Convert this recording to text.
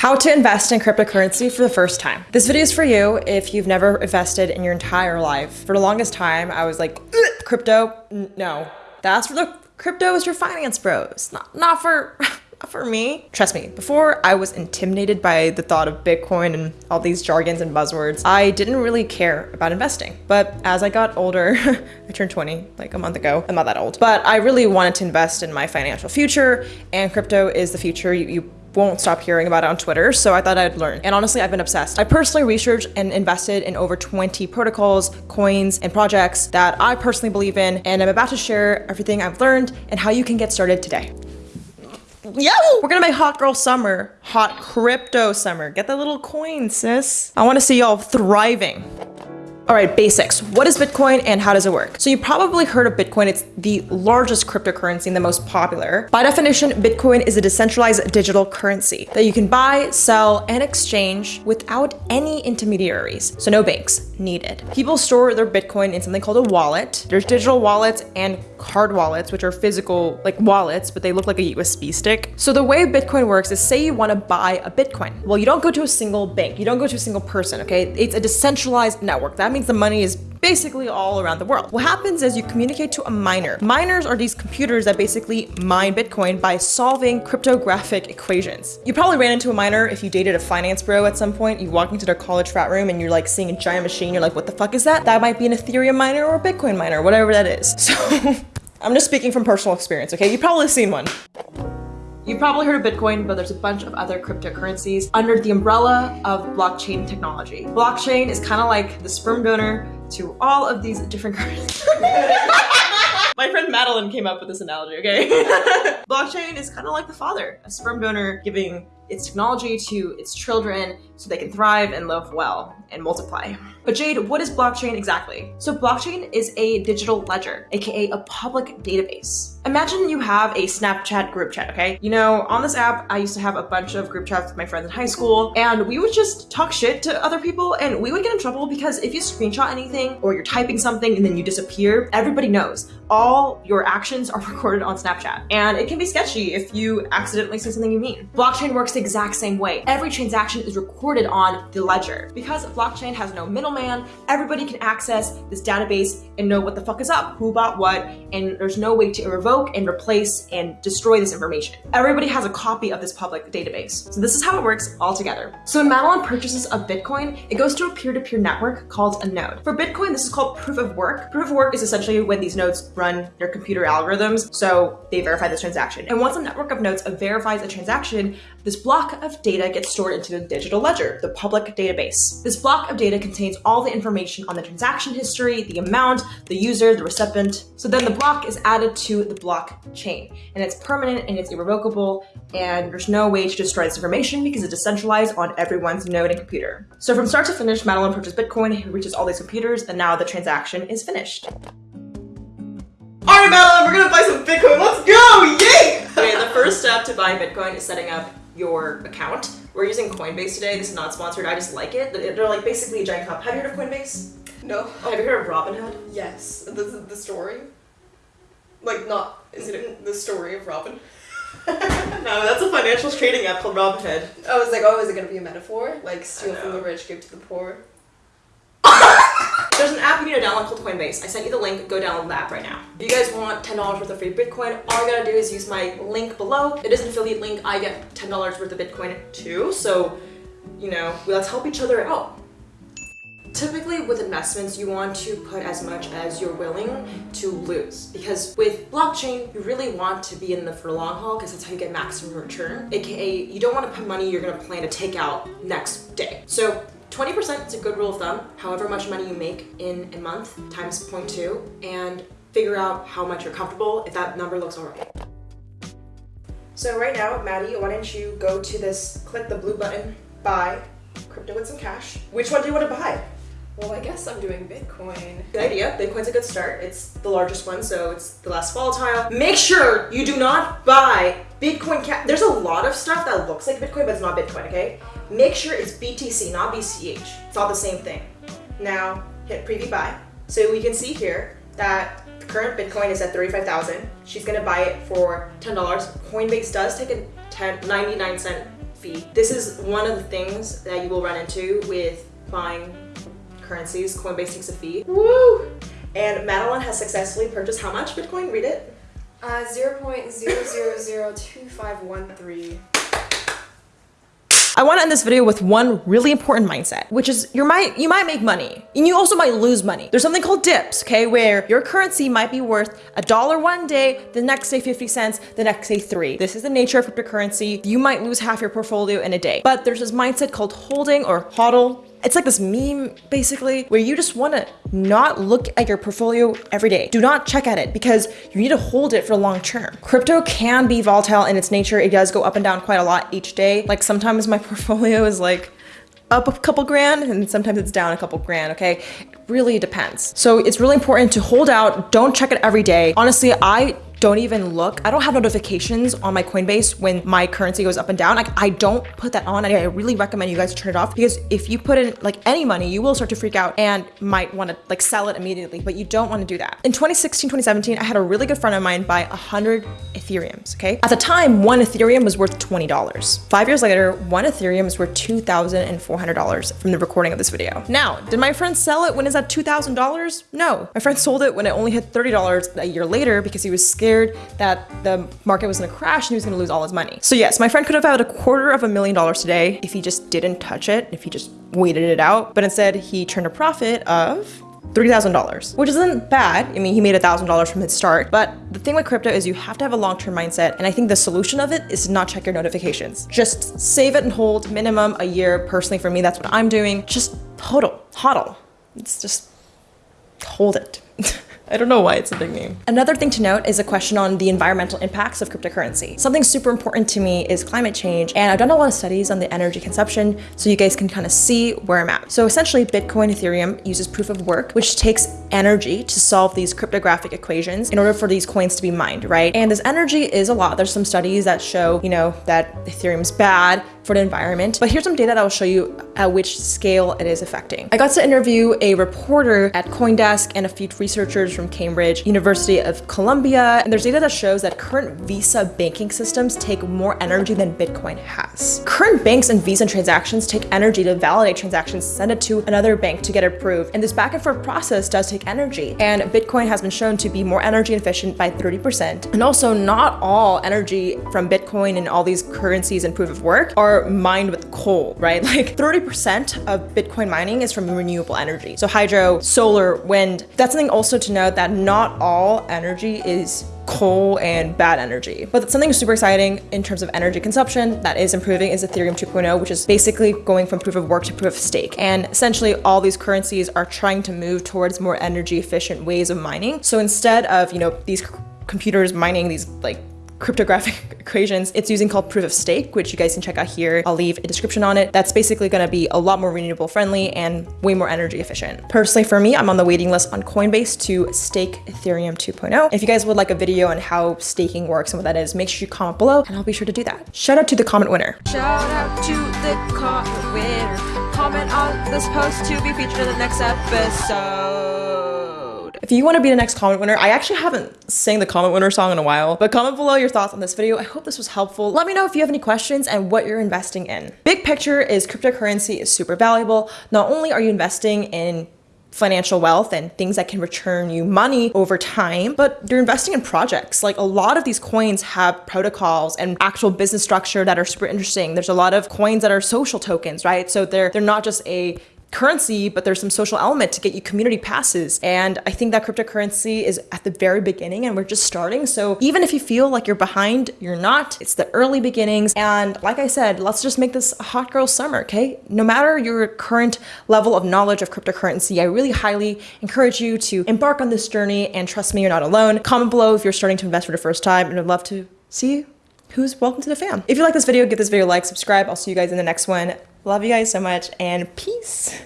How to invest in cryptocurrency for the first time. This video is for you if you've never invested in your entire life. For the longest time, I was like, crypto, no. That's for the crypto is your finance bros, not, not for for me. Trust me, before I was intimidated by the thought of Bitcoin and all these jargons and buzzwords, I didn't really care about investing. But as I got older, I turned 20 like a month ago. I'm not that old, but I really wanted to invest in my financial future and crypto is the future. You, you won't stop hearing about it on Twitter, so I thought I'd learn. And honestly, I've been obsessed. I personally researched and invested in over 20 protocols, coins, and projects that I personally believe in, and I'm about to share everything I've learned and how you can get started today. Yo! We're gonna make hot girl summer, hot crypto summer. Get the little coin, sis. I wanna see y'all thriving. All right, basics. What is Bitcoin and how does it work? So you probably heard of Bitcoin. It's the largest cryptocurrency and the most popular. By definition, Bitcoin is a decentralized digital currency that you can buy, sell, and exchange without any intermediaries. So no banks needed. People store their Bitcoin in something called a wallet. There's digital wallets and card wallets, which are physical like wallets, but they look like a USB stick. So the way Bitcoin works is say you want to buy a Bitcoin. Well, you don't go to a single bank. You don't go to a single person, okay? It's a decentralized network. That means the money is basically all around the world. What happens is you communicate to a miner. Miners are these computers that basically mine Bitcoin by solving cryptographic equations. You probably ran into a miner if you dated a finance bro at some point. You walk into their college frat room and you're like seeing a giant machine. You're like, what the fuck is that? That might be an Ethereum miner or a Bitcoin miner, whatever that is. So I'm just speaking from personal experience, okay? You've probably seen one. You've probably heard of Bitcoin, but there's a bunch of other cryptocurrencies under the umbrella of blockchain technology. Blockchain is kind of like the sperm donor to all of these different currencies. My friend Madeline came up with this analogy, okay? blockchain is kind of like the father, a sperm donor giving its technology to its children so they can thrive and live well and multiply. But Jade, what is blockchain exactly? So blockchain is a digital ledger, aka a public database. Imagine you have a Snapchat group chat, okay? You know, on this app, I used to have a bunch of group chats with my friends in high school, and we would just talk shit to other people, and we would get in trouble because if you screenshot anything or you're typing something and then you disappear, everybody knows. All your actions are recorded on Snapchat, and it can be sketchy if you accidentally say something you mean. Blockchain works the exact same way. Every transaction is recorded on the ledger. Because blockchain has no middleman, everybody can access this database and know what the fuck is up, who bought what, and there's no way to revoke and replace and destroy this information. Everybody has a copy of this public database. So this is how it works all together. So when Madeline purchases a Bitcoin, it goes to a peer-to-peer -peer network called a node. For Bitcoin, this is called proof of work. Proof of work is essentially when these nodes run their computer algorithms, so they verify this transaction. And once a network of nodes verifies a transaction, this block of data gets stored into the digital ledger, the public database. This block of data contains all the information on the transaction history, the amount, the user, the recipient. So then the block is added to the blockchain and it's permanent and it's irrevocable and there's no way to destroy this information because it's decentralized on everyone's node and computer. So from start to finish, Madeline purchased Bitcoin, he reaches all these computers and now the transaction is finished. All right, Madeline, we're gonna buy some Bitcoin. Let's go, yay! Okay, the first step to buying Bitcoin is setting up your account. We're using Coinbase today. This is not sponsored. I just like it. They're like basically a giant cup. Have you heard of Coinbase? No. Oh, have you heard of Robinhood? Yes. The, the story? Like, not, is it the story of Robin? no, that's a financial trading app called Robinhood. I was like, oh, is it oh, going to be a metaphor? Like, steal from the rich, give to the poor? There's an app you need to download called Coinbase. I sent you the link. Go download the app right now. If you guys want $10 worth of free Bitcoin, all you gotta do is use my link below. It is an affiliate link. I get $10 worth of Bitcoin too. So, you know, let's help each other out. Typically with investments, you want to put as much as you're willing to lose because with blockchain, you really want to be in the for long haul because that's how you get maximum return. AKA, you don't want to put money you're going to plan to take out next day. So 20% is a good rule of thumb, however much money you make in a month times 0.2 and figure out how much you're comfortable if that number looks alright. So right now, Maddie, why don't you go to this, click the blue button, buy crypto with some cash. Which one do you want to buy? Well, I guess I'm doing Bitcoin. Good idea. Bitcoin's a good start. It's the largest one, so it's the less volatile. Make sure you do not buy Bitcoin Cash. There's a lot of stuff that looks like Bitcoin, but it's not Bitcoin, okay? Make sure it's BTC, not BCH. It's all the same thing. Now, hit preview buy. So we can see here that the current Bitcoin is at 35,000. She's gonna buy it for $10. Coinbase does take a 10, 99 cent fee. This is one of the things that you will run into with buying currencies. Coinbase takes a fee. Woo! And Madeline has successfully purchased how much Bitcoin? Read it. Uh, 0.0002513. I want to end this video with one really important mindset, which is you might you might make money and you also might lose money. There's something called dips, okay, where your currency might be worth a dollar one day, the next day 50 cents, the next day 3. This is the nature of cryptocurrency. You might lose half your portfolio in a day. But there's this mindset called holding or hodl it's like this meme basically where you just want to not look at your portfolio every day. Do not check at it because you need to hold it for long term. Crypto can be volatile in its nature. It does go up and down quite a lot each day. Like sometimes my portfolio is like up a couple grand and sometimes it's down a couple grand, okay? It really depends. So it's really important to hold out. Don't check it every day. Honestly, I don't even look. I don't have notifications on my Coinbase when my currency goes up and down. Like I don't put that on. I really recommend you guys turn it off because if you put in like any money, you will start to freak out and might want to like sell it immediately, but you don't want to do that. In 2016, 2017, I had a really good friend of mine buy 100 Ethereums, okay? At the time, one Ethereum was worth $20. Five years later, one Ethereum is worth $2,400 from the recording of this video. Now, did my friend sell it when it's at $2,000? No. My friend sold it when it only hit $30 a year later because he was scared scared that the market was gonna crash and he was gonna lose all his money. So yes, my friend could have had a quarter of a million dollars today if he just didn't touch it, if he just waited it out, but instead he turned a profit of $3,000, which isn't bad. I mean, he made $1,000 from his start, but the thing with crypto is you have to have a long-term mindset. And I think the solution of it is to not check your notifications. Just save it and hold minimum a year. Personally, for me, that's what I'm doing. Just hodl, hodl. It's just hold it. I don't know why it's a big name. Another thing to note is a question on the environmental impacts of cryptocurrency. Something super important to me is climate change, and I've done a lot of studies on the energy consumption so you guys can kind of see where I'm at. So essentially, Bitcoin Ethereum uses proof of work, which takes energy to solve these cryptographic equations in order for these coins to be mined, right? And this energy is a lot. There's some studies that show, you know, that Ethereum's bad for the environment. But here's some data that will show you at which scale it is affecting. I got to interview a reporter at Coindesk and a few researchers from Cambridge, University of Columbia, and there's data that shows that current Visa banking systems take more energy than Bitcoin has. Current banks and Visa transactions take energy to validate transactions, send it to another bank to get approved, and this back and forth process does take energy. And Bitcoin has been shown to be more energy efficient by 30%. And also not all energy from Bitcoin and all these currencies and proof of work are are mined with coal, right? Like 30% of Bitcoin mining is from renewable energy. So hydro, solar, wind. That's something also to note that not all energy is coal and bad energy. But something super exciting in terms of energy consumption that is improving is Ethereum 2.0, which is basically going from proof of work to proof of stake. And essentially all these currencies are trying to move towards more energy efficient ways of mining. So instead of, you know, these computers mining these like cryptographic equations. It's using called proof of stake, which you guys can check out here. I'll leave a description on it. That's basically going to be a lot more renewable friendly and way more energy efficient. Personally, for me, I'm on the waiting list on Coinbase to stake Ethereum 2.0. If you guys would like a video on how staking works and what that is, make sure you comment below and I'll be sure to do that. Shout out to the comment winner. Shout out to the comment winner. Comment on this post to be featured in the next episode. If you want to be the next comment winner, I actually haven't sang the comment winner song in a while, but comment below your thoughts on this video. I hope this was helpful. Let me know if you have any questions and what you're investing in. Big picture is cryptocurrency is super valuable. Not only are you investing in financial wealth and things that can return you money over time, but you're investing in projects. Like a lot of these coins have protocols and actual business structure that are super interesting. There's a lot of coins that are social tokens, right? So they're they're not just a currency, but there's some social element to get you community passes. And I think that cryptocurrency is at the very beginning and we're just starting. So even if you feel like you're behind, you're not. It's the early beginnings. And like I said, let's just make this a hot girl summer, okay? No matter your current level of knowledge of cryptocurrency, I really highly encourage you to embark on this journey and trust me, you're not alone. Comment below if you're starting to invest for the first time and I'd love to see who's welcome to the fam. If you like this video, give this video a like, subscribe. I'll see you guys in the next one. Love you guys so much and peace.